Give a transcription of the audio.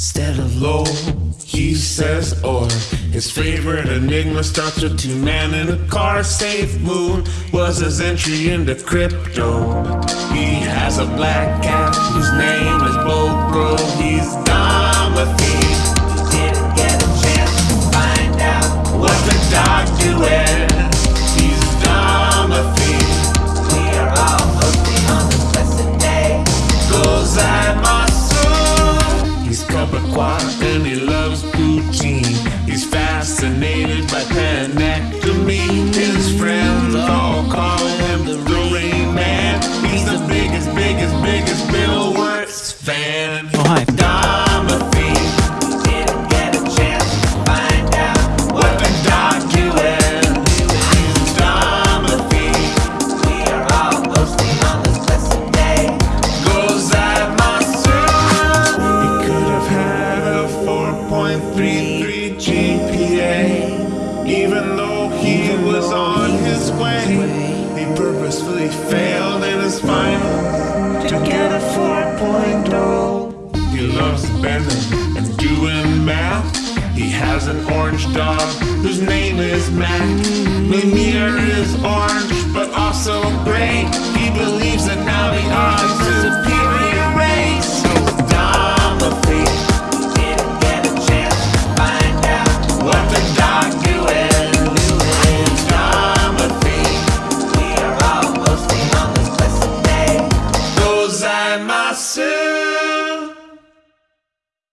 instead of low. He says or his favorite enigma starts with two men in a car. Safe moon was his entry into crypto. He has a black cat whose name and he loves poutine. He's fascinated by panectomy. His friends all call him the Rain Man. He's the biggest, biggest, biggest Bill Wurtz fan. His way. He purposefully failed in his finals to get a 4.0. He loves bending and doing math. He has an orange dog whose name is Mac. Lumiere is orange, but also. nascer